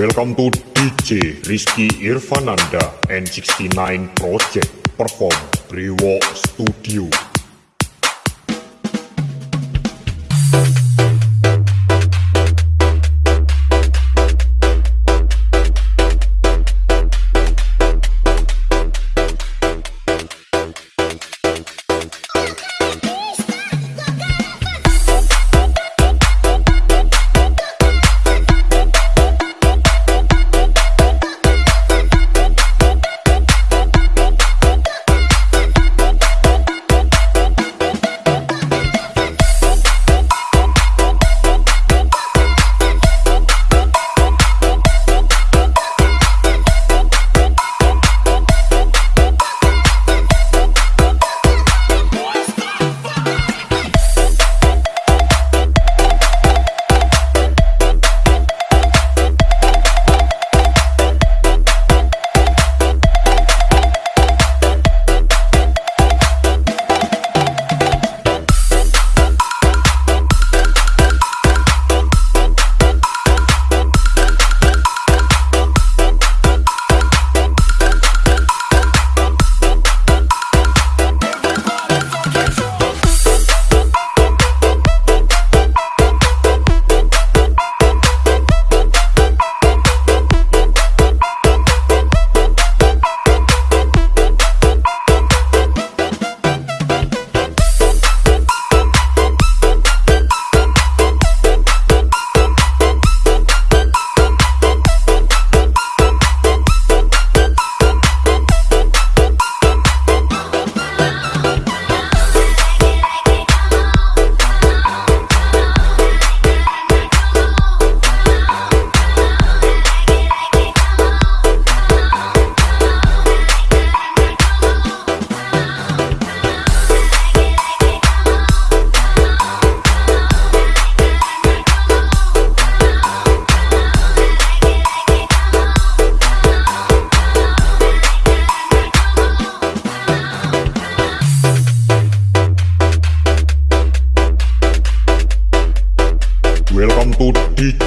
Welcome to DJ Rizky Irfananda and 69 Project perform Brewo Studio.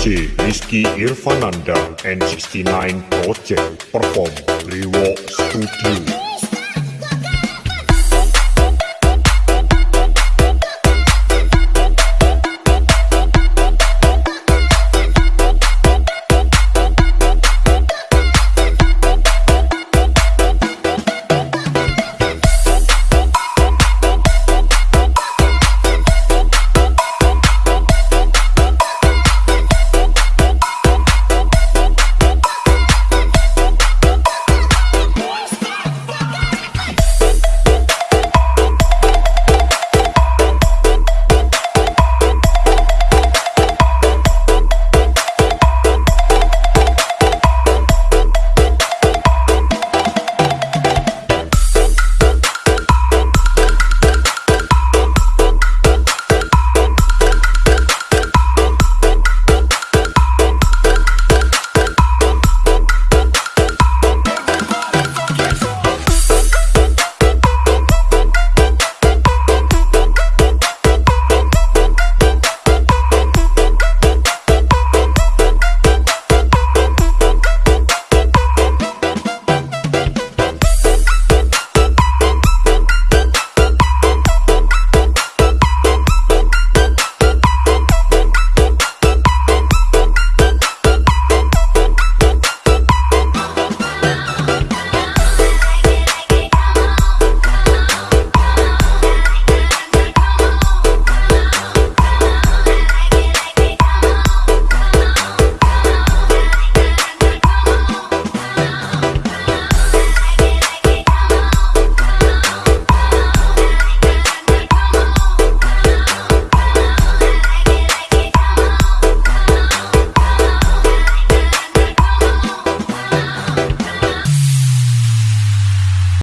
DJ Rizky Irfananda and 69 Project perform Brewo Studio.